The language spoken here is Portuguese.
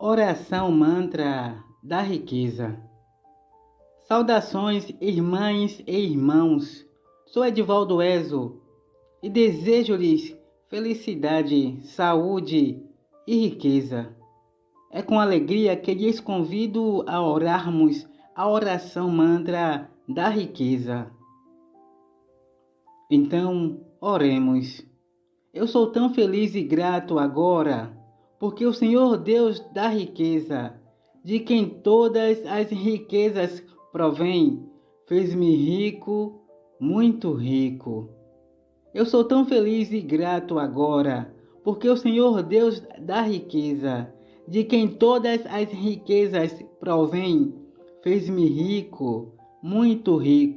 Oração Mantra da Riqueza. Saudações, irmãs e irmãos. Sou Edivaldo Ezo e desejo-lhes felicidade, saúde e riqueza. É com alegria que lhes convido a orarmos a oração mantra da riqueza. Então, oremos. Eu sou tão feliz e grato agora porque o Senhor Deus da riqueza, de quem todas as riquezas provém, fez-me rico, muito rico. Eu sou tão feliz e grato agora, porque o Senhor Deus da riqueza, de quem todas as riquezas provém, fez-me rico, muito rico.